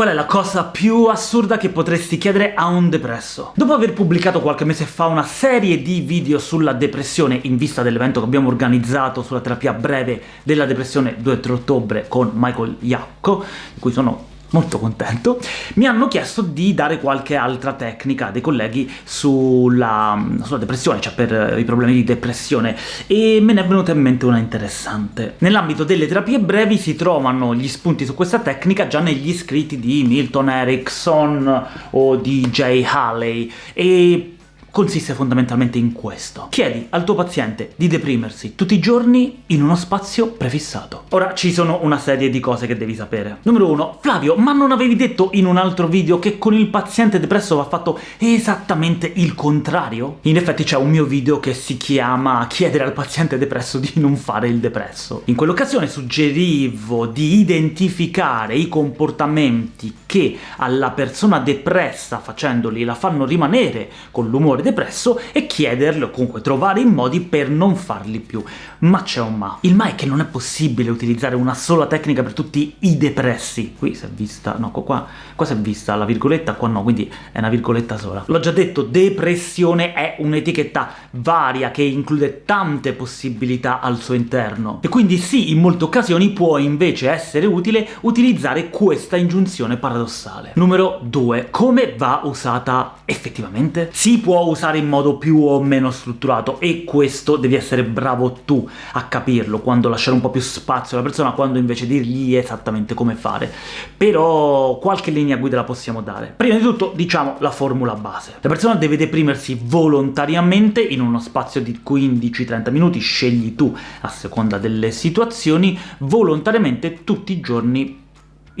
Qual è la cosa più assurda che potresti chiedere a un depresso? Dopo aver pubblicato qualche mese fa una serie di video sulla depressione in vista dell'evento che abbiamo organizzato sulla terapia breve della depressione 2-3 ottobre con Michael Iacco, di cui sono molto contento, mi hanno chiesto di dare qualche altra tecnica dei colleghi sulla, sulla, depressione, cioè per i problemi di depressione, e me ne è venuta in mente una interessante. Nell'ambito delle terapie brevi si trovano gli spunti su questa tecnica già negli scritti di Milton Erickson o di Jay Haley, e consiste fondamentalmente in questo. Chiedi al tuo paziente di deprimersi tutti i giorni in uno spazio prefissato. Ora ci sono una serie di cose che devi sapere. Numero 1. Flavio, ma non avevi detto in un altro video che con il paziente depresso va fatto esattamente il contrario? In effetti c'è un mio video che si chiama chiedere al paziente depresso di non fare il depresso. In quell'occasione suggerivo di identificare i comportamenti che alla persona depressa facendoli la fanno rimanere con l'umore umore depresso e chiederle o comunque trovare i modi per non farli più. Ma c'è un ma. Il ma è che non è possibile utilizzare una sola tecnica per tutti i depressi. Qui si è vista... no, qua, qua si è vista la virgoletta, qua no, quindi è una virgoletta sola. L'ho già detto, depressione è un'etichetta varia che include tante possibilità al suo interno. E quindi sì, in molte occasioni può invece essere utile utilizzare questa ingiunzione paradossale. Numero 2. Come va usata effettivamente? Si può usare in modo più o meno strutturato, e questo devi essere bravo tu a capirlo, quando lasciare un po' più spazio alla persona, quando invece dirgli esattamente come fare. Però qualche linea guida la possiamo dare. Prima di tutto, diciamo la formula base. La persona deve deprimersi volontariamente in uno spazio di 15-30 minuti, scegli tu a seconda delle situazioni, volontariamente tutti i giorni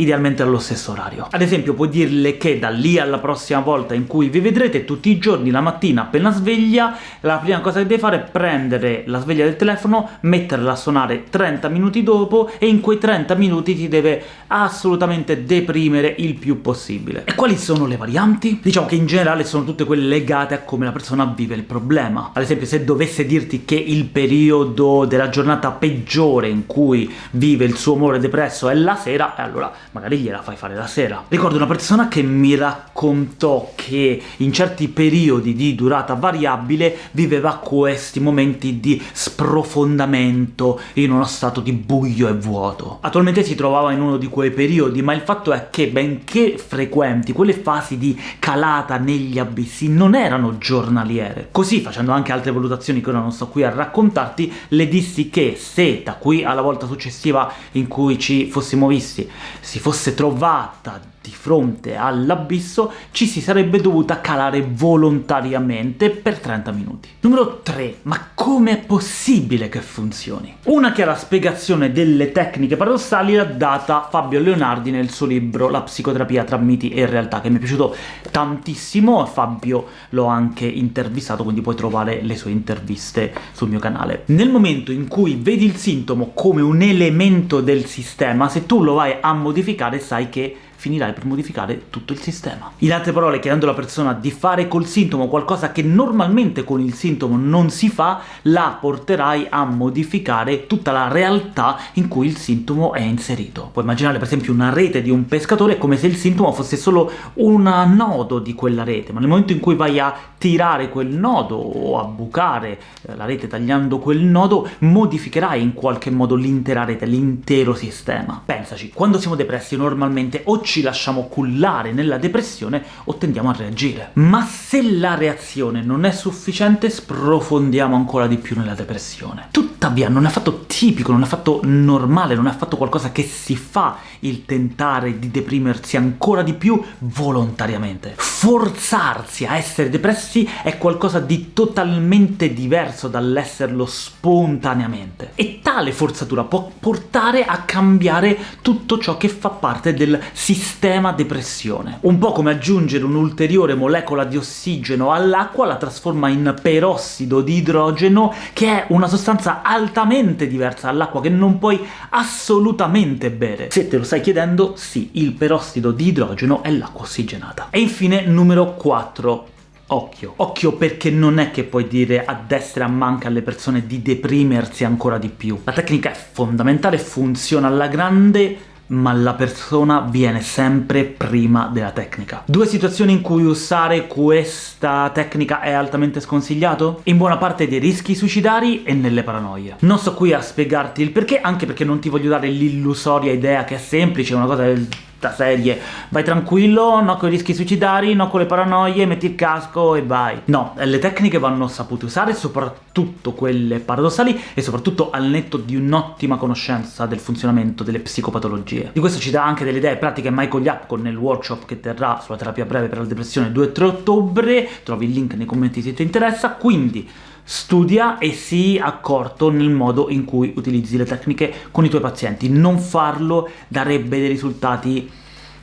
idealmente allo stesso orario. Ad esempio puoi dirle che da lì alla prossima volta in cui vi vedrete tutti i giorni la mattina appena sveglia, la prima cosa che deve fare è prendere la sveglia del telefono, metterla a suonare 30 minuti dopo, e in quei 30 minuti ti deve assolutamente deprimere il più possibile. E quali sono le varianti? Diciamo che in generale sono tutte quelle legate a come la persona vive il problema. Ad esempio se dovesse dirti che il periodo della giornata peggiore in cui vive il suo umore depresso è la sera, e allora magari gliela fai fare la sera. Ricordo una persona che mi raccontò che in certi periodi di durata variabile viveva questi momenti di sprofondamento in uno stato di buio e vuoto. Attualmente si trovava in uno di quei periodi, ma il fatto è che, benché frequenti, quelle fasi di calata negli abissi non erano giornaliere. Così, facendo anche altre valutazioni che ora non sto qui a raccontarti, le dissi che se da qui alla volta successiva in cui ci fossimo visti si fosse trovata di fronte all'abisso, ci si sarebbe dovuta calare volontariamente per 30 minuti. Numero 3. Ma come è possibile che funzioni? Una chiara spiegazione delle tecniche paradossali l'ha data Fabio Leonardi nel suo libro La psicoterapia tra miti e realtà, che mi è piaciuto tantissimo, Fabio l'ho anche intervistato, quindi puoi trovare le sue interviste sul mio canale. Nel momento in cui vedi il sintomo come un elemento del sistema, se tu lo vai a modificare sai che finirai per modificare tutto il sistema. In altre parole, chiedendo alla persona di fare col sintomo qualcosa che normalmente con il sintomo non si fa, la porterai a modificare tutta la realtà in cui il sintomo è inserito. Puoi immaginare per esempio una rete di un pescatore come se il sintomo fosse solo un nodo di quella rete, ma nel momento in cui vai a tirare quel nodo o a bucare eh, la rete tagliando quel nodo, modificherai in qualche modo l'intera rete, l'intero sistema. Pensaci, quando siamo depressi normalmente o ci lasciamo cullare nella depressione o tendiamo a reagire. Ma se la reazione non è sufficiente, sprofondiamo ancora di più nella depressione. Tuttavia non è affatto tipico, non è affatto normale, non è affatto qualcosa che si fa il tentare di deprimersi ancora di più volontariamente. Forzarsi a essere depressi è qualcosa di totalmente diverso dall'esserlo spontaneamente. E tale forzatura può portare a cambiare tutto ciò che fa parte del sistema depressione. Un po' come aggiungere un'ulteriore molecola di ossigeno all'acqua la trasforma in perossido di idrogeno, che è una sostanza altamente diversa dall'acqua che non puoi assolutamente bere. Se te lo stai chiedendo, sì, il perossido di idrogeno è l'acqua ossigenata. E infine numero 4. Occhio. Occhio perché non è che puoi dire a destra e a manca alle persone di deprimersi ancora di più. La tecnica è fondamentale, funziona alla grande, ma la persona viene sempre prima della tecnica. Due situazioni in cui usare questa tecnica è altamente sconsigliato? In buona parte dei rischi suicidari e nelle paranoie. Non sto qui a spiegarti il perché, anche perché non ti voglio dare l'illusoria idea che è semplice, una cosa del da serie vai tranquillo, no con i rischi suicidari, no con le paranoie, metti il casco e vai. No, le tecniche vanno sapute usare, soprattutto quelle paradossali e soprattutto al netto di un'ottima conoscenza del funzionamento delle psicopatologie. Di questo ci dà anche delle idee pratiche Michael Yapko nel workshop che terrà sulla terapia breve per la depressione 2-3 ottobre, trovi il link nei commenti se ti interessa, quindi studia e sii accorto nel modo in cui utilizzi le tecniche con i tuoi pazienti. Non farlo darebbe dei risultati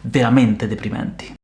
veramente deprimenti.